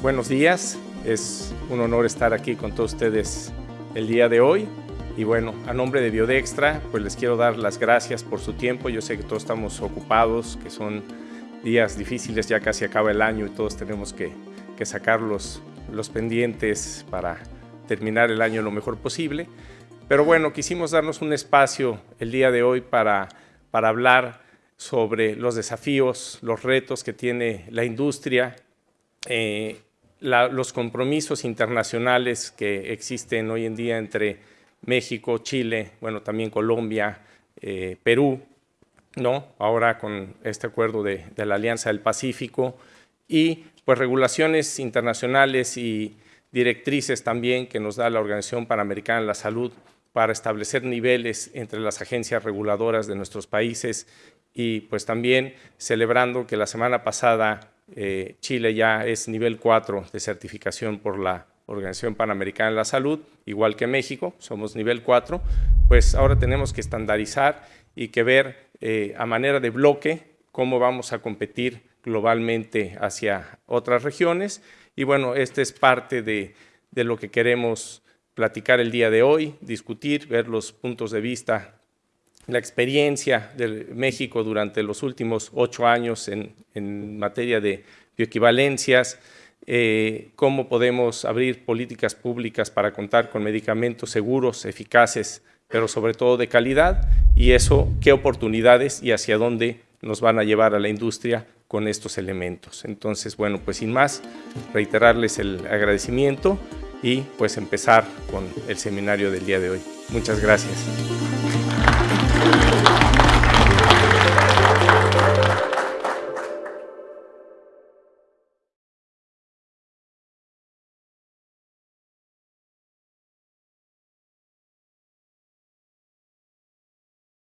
buenos días. Es un honor estar aquí con todos ustedes el día de hoy. Y bueno, a nombre de Biodextra, pues les quiero dar las gracias por su tiempo. Yo sé que todos estamos ocupados, que son días difíciles, ya casi acaba el año y todos tenemos que, sacar los, pendientes para terminar el año lo mejor posible. Pero bueno, quisimos darnos un espacio el día de hoy para hablar sobre los desafíos, los retos que tiene la industria, eh, los compromisos internacionales que existen hoy en día entre México, Chile, bueno, también Colombia, eh, Perú, ¿no? Ahora con este acuerdo de, de, la Alianza del Pacífico y pues regulaciones internacionales y directrices también que nos da la Organización Panamericana de la Salud para establecer niveles entre las agencias reguladoras de nuestros países y pues también celebrando que la semana pasada eh, Chile ya es nivel 4 de certificación por la Organización Panamericana de la Salud, igual que México, somos nivel 4, pues ahora tenemos que estandarizar y que ver eh, a manera de bloque cómo vamos a competir globalmente hacia otras regiones. Y bueno, esta es parte de lo que queremos platicar el día de hoy, discutir, ver los puntos de vista la experiencia de México durante los últimos ocho años en, materia de bioequivalencias, eh, cómo podemos abrir políticas públicas para contar con medicamentos seguros, eficaces, pero sobre todo de calidad, y eso, qué oportunidades y hacia dónde nos van a llevar a la industria con estos elementos. Entonces, bueno, pues sin más, reiterarles el agradecimiento y pues empezar con el seminario del día de hoy. Muchas gracias.